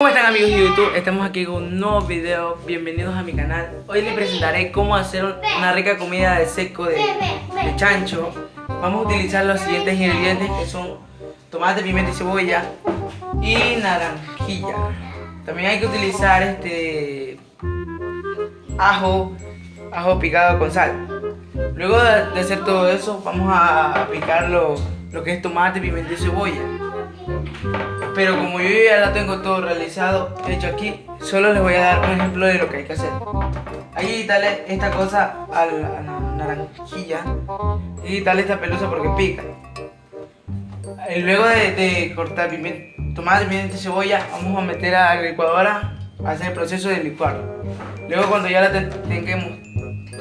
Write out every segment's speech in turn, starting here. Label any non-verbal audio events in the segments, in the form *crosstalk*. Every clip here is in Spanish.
¿Cómo están amigos de YouTube? Estamos aquí con un nuevo video, bienvenidos a mi canal. Hoy les presentaré cómo hacer una rica comida de seco de, de chancho. Vamos a utilizar los siguientes ingredientes que son tomate, pimienta y cebolla y También hay que utilizar este ajo, ajo picado con sal Luego de, hacer todo eso vamos a picar lo, lo que es tomate, pimienta y cebolla pero como yo ya la tengo todo realizado, hecho aquí, solo les voy a dar un ejemplo de lo que hay que hacer. Hay que esta cosa a la, naranjilla y quitarle esta pelusa porque pica. Y luego de, de cortar pimienta, tomate, pimienta y cebolla, vamos a meter a la licuadora a hacer el proceso de licuar. Luego cuando ya la tengamos,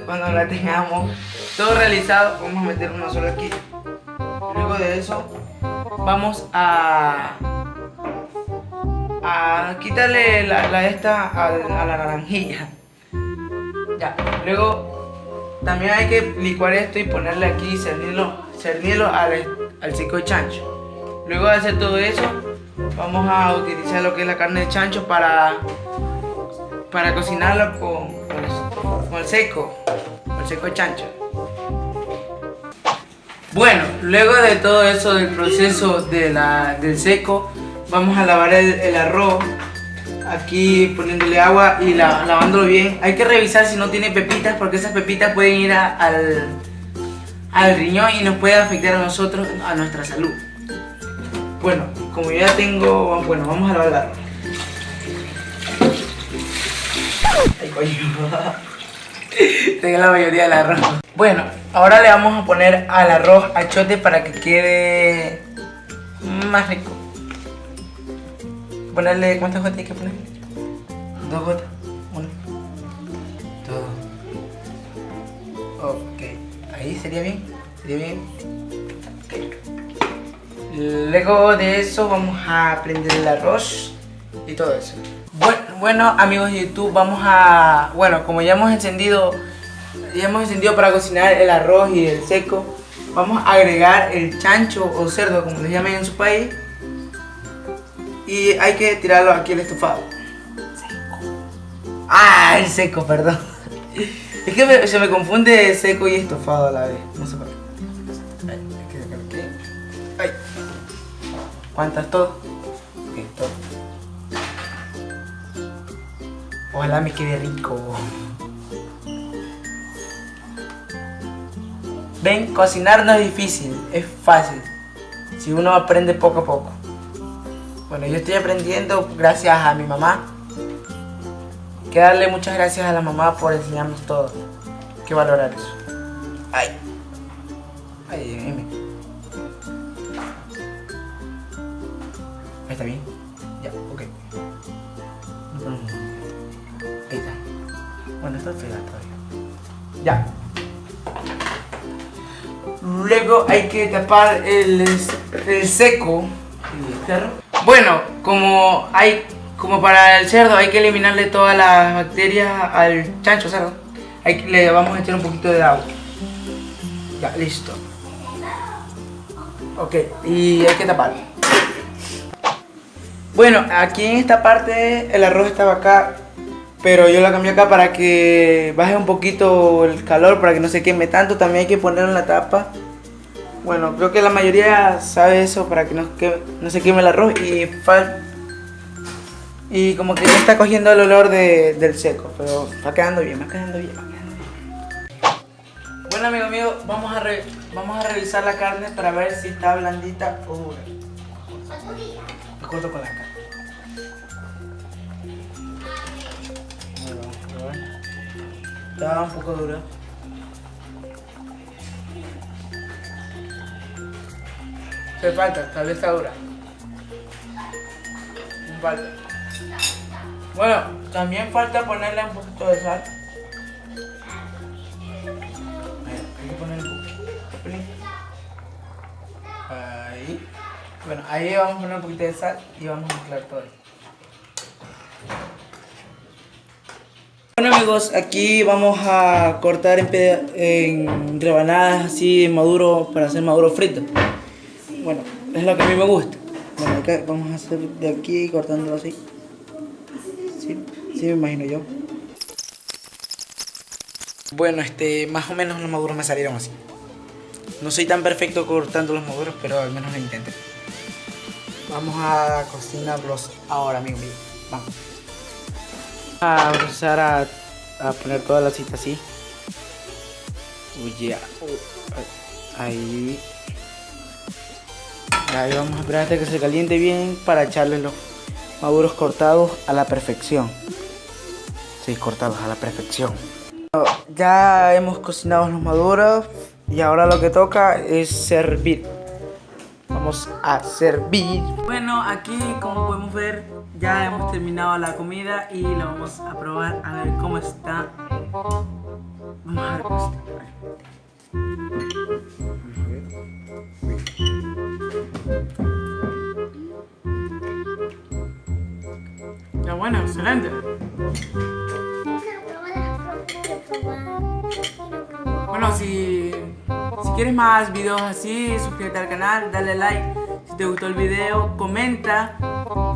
cuando la tengamos todo realizado, vamos a meter una sola aquí. Luego de eso, vamos a quitarle la, esta a, la naranjilla. Luego también hay que licuar esto y ponerle aquí, cernirlo, cernirlo al, al cico de chancho. Luego de hacer todo eso, vamos a utilizar lo que es la carne de chancho para, para cocinarlo con, con, el, seco, con el seco de chancho. Bueno, luego de todo eso del proceso del seco, vamos a lavar el, arroz aquí poniéndole agua y lavándolo bien hay que revisar si no tiene pepitas porque esas pepitas pueden ir al, al riñón y nos puede afectar a nosotros a nuestra salud bueno como ya tengo bueno vamos a lavar el arroz ay coño. *laughs* Tengo la mayoría del arroz. Bueno ahora le vamos a poner al arroz achote para que quede más rico. Ponerle, ¿cuántas gotas hay que poner? Dos gotas, una, dos. Ok, ahí sería bien, sería bien. Luego de eso vamos a prender el arroz y todo eso. Bueno, bueno amigos de YouTube, vamos a... Bueno, como ya hemos encendido, ya hemos encendido para cocinar el arroz y el seco, vamos a agregar el chancho o cerdo, como les llamen en su país y hay que tirarlo aquí el estofado. Seco. Ah, el seco, perdón. *laughs* Es que se me confunde seco y estofado a la vez. No sé por qué. ¿Cuántas todo? Ok, todo. Ojalá me quede rico. Ven, cocinar no es difícil, es fácil. Si uno aprende poco a poco. Bueno, yo estoy aprendiendo gracias a mi mamá. Que darle muchas gracias a la mamá por enseñarnos todo. Que valorar eso. Ay. Ay, dime. Ahí está bien. Ya, ok. Ahí está. Bueno, esto es feo todavía. Ya. Luego hay que tapar el, el seco. Bueno, como hay como para el cerdo hay que eliminarle todas las bacterias al chancho cerdo, le vamos a echar un poquito de agua. Ya, listo. Ok, y hay que tapar. Bueno, aquí en esta parte el arroz estaba acá, pero yo la cambié acá para que baje un poquito el calor, para que no se queme tanto. También hay que ponerlo en la tapa bueno, creo que la mayoría sabe eso para que no, se queme el arroz y como que ya está cogiendo el olor del seco, pero va quedando bien, va quedando bien, va quedando bien. Bueno amigo mío, vamos a, vamos a revisar la carne para ver si está blandita o dura. Corto carne. Está un poco dura. Se falta, tal vez está dura. Falta. Bueno, también falta ponerle un poquito de sal. Ahí. Vamos a poner un poquito de sal y vamos a mezclar todo. Bueno amigos, aquí vamos a cortar en, en rebanadas así maduro para hacer maduro frito. Bueno, es lo que a mí me gusta. Bueno, acá vamos a hacer de aquí cortándolo así. Sí, sí me imagino yo. Bueno, este, más o menos los maduros me salieron así. No soy tan perfecto cortando los maduros, pero al menos lo intenté. Vamos a cocinarlos ahora, amigo mío. Vamos. A empezar a, poner toda la cita así. Uy, Ahí. Ahí vamos a esperar hasta que se caliente bien para echarle los maduros cortados a la perfección. Sí, cortados a la perfección. Ya hemos cocinado los maduros y ahora lo que toca es servir. A servir. Bueno, aquí como podemos ver ya hemos terminado la comida y la vamos a probar a ver cómo está. Vamos a ver cómo está. Ya bueno, excelente. Bueno, si, si quieres más videos así, suscríbete al canal, dale like si te gustó el video, comenta,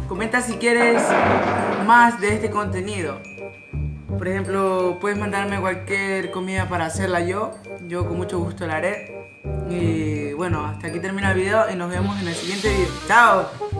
comenta si quieres más de este contenido. Por ejemplo, puedes mandarme cualquier comida para hacerla yo, yo con mucho gusto la haré. Y bueno, hasta aquí termina el video y nos vemos en el siguiente video. ¡Chao!